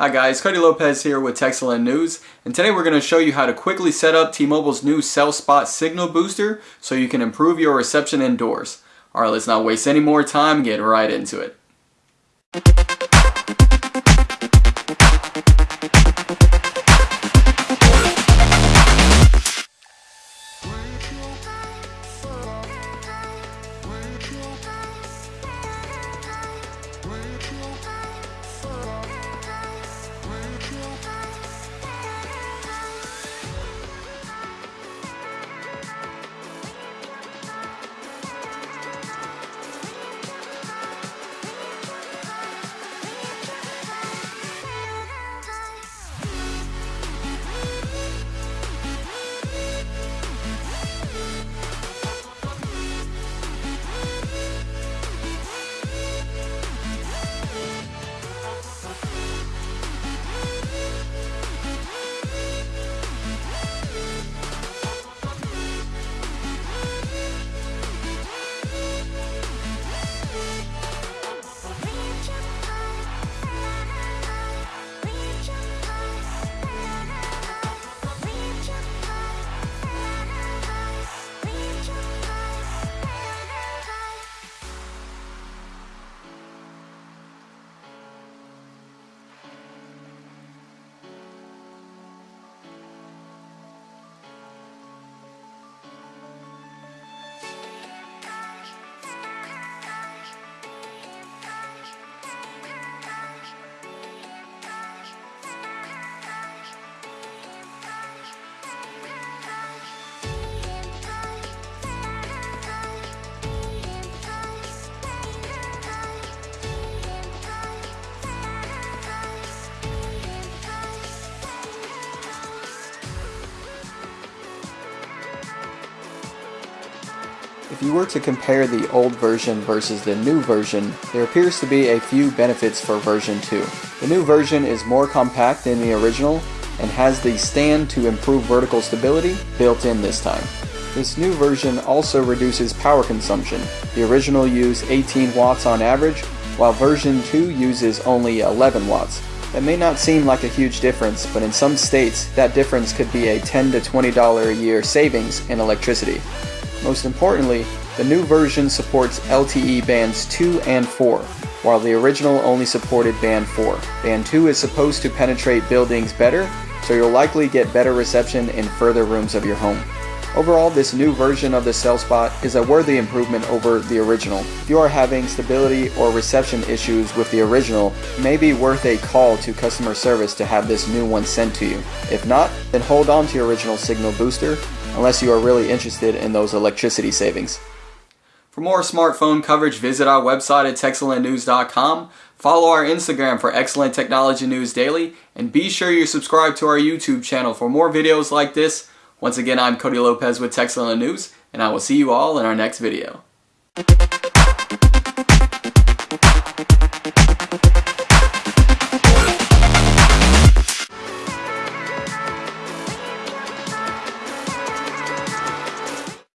Hi guys, Cody Lopez here with Texeland News, and today we're going to show you how to quickly set up T-Mobile's new Cell Spot Signal Booster so you can improve your reception indoors. Alright, let's not waste any more time get right into it. If you were to compare the old version versus the new version, there appears to be a few benefits for version 2. The new version is more compact than the original and has the stand to improve vertical stability built in this time. This new version also reduces power consumption. The original used 18 watts on average, while version 2 uses only 11 watts. That may not seem like a huge difference, but in some states, that difference could be a 10 to $20 a year savings in electricity. Most importantly, the new version supports LTE bands 2 and 4, while the original only supported band 4. Band 2 is supposed to penetrate buildings better, so you'll likely get better reception in further rooms of your home. Overall, this new version of the cell spot is a worthy improvement over the original. If you are having stability or reception issues with the original, it may be worth a call to customer service to have this new one sent to you. If not, then hold on to your original signal booster unless you are really interested in those electricity savings. For more smartphone coverage, visit our website at texelandnews.com. Follow our Instagram for excellent technology news daily, and be sure you subscribe to our YouTube channel for more videos like this once again, I'm Cody Lopez with Texeland News, and I will see you all in our next video.